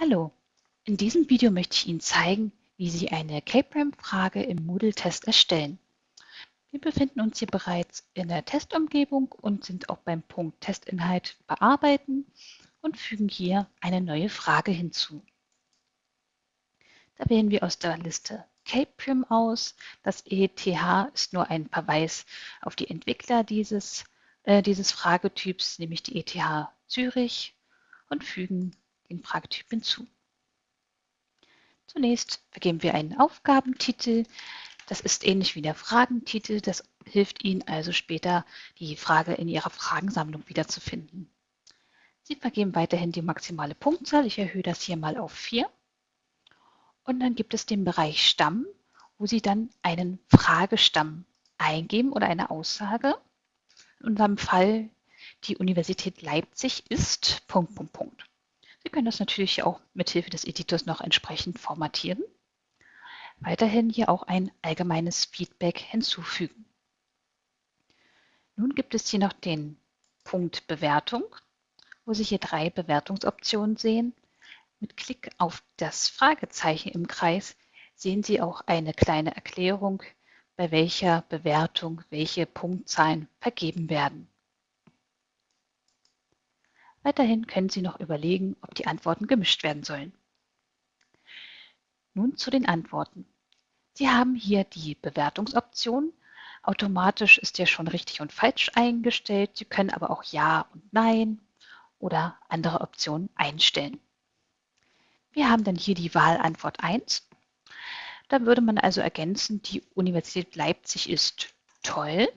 Hallo, in diesem Video möchte ich Ihnen zeigen, wie Sie eine K-Prime-Frage im Moodle-Test erstellen. Wir befinden uns hier bereits in der Testumgebung und sind auch beim Punkt Testinhalt bearbeiten und fügen hier eine neue Frage hinzu. Da wählen wir aus der Liste K-Prim aus. Das ETH ist nur ein Verweis auf die Entwickler dieses, äh, dieses Fragetyps, nämlich die ETH Zürich und fügen den Fragetyp hinzu. Zunächst vergeben wir einen Aufgabentitel. Das ist ähnlich wie der Fragentitel. Das hilft Ihnen also später, die Frage in Ihrer Fragensammlung wiederzufinden. Sie vergeben weiterhin die maximale Punktzahl. Ich erhöhe das hier mal auf 4. Und dann gibt es den Bereich Stamm, wo Sie dann einen Fragestamm eingeben oder eine Aussage. In unserem Fall die Universität Leipzig ist Punkt, Punkt, Punkt. Sie können das natürlich auch mit Hilfe des Editors noch entsprechend formatieren. Weiterhin hier auch ein allgemeines Feedback hinzufügen. Nun gibt es hier noch den Punkt Bewertung, wo Sie hier drei Bewertungsoptionen sehen. Mit Klick auf das Fragezeichen im Kreis sehen Sie auch eine kleine Erklärung, bei welcher Bewertung welche Punktzahlen vergeben werden. Weiterhin können Sie noch überlegen, ob die Antworten gemischt werden sollen. Nun zu den Antworten. Sie haben hier die Bewertungsoption. Automatisch ist ja schon richtig und falsch eingestellt. Sie können aber auch Ja und Nein oder andere Optionen einstellen. Wir haben dann hier die Wahlantwort 1. Da würde man also ergänzen, die Universität Leipzig ist toll.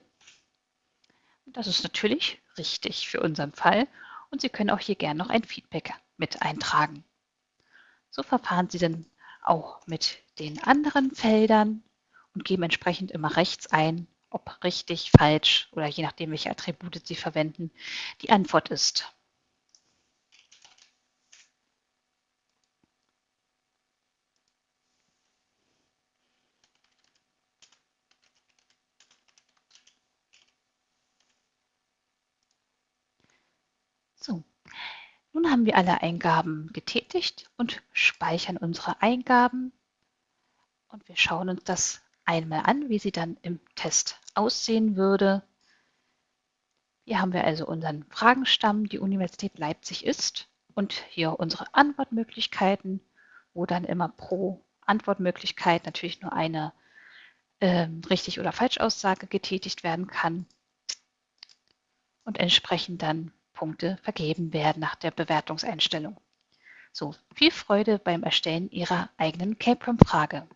Das ist natürlich richtig für unseren Fall und Sie können auch hier gerne noch ein Feedback mit eintragen. So verfahren Sie dann auch mit den anderen Feldern und geben entsprechend immer rechts ein, ob richtig, falsch oder je nachdem, welche Attribute Sie verwenden, die Antwort ist. So, nun haben wir alle Eingaben getätigt und speichern unsere Eingaben. Und wir schauen uns das einmal an, wie sie dann im Test aussehen würde. Hier haben wir also unseren Fragenstamm, die Universität Leipzig ist und hier unsere Antwortmöglichkeiten, wo dann immer pro Antwortmöglichkeit natürlich nur eine äh, richtig oder falsch Aussage getätigt werden kann und entsprechend dann Punkte vergeben werden nach der Bewertungseinstellung. So, viel Freude beim Erstellen Ihrer eigenen CAPRAM-Frage.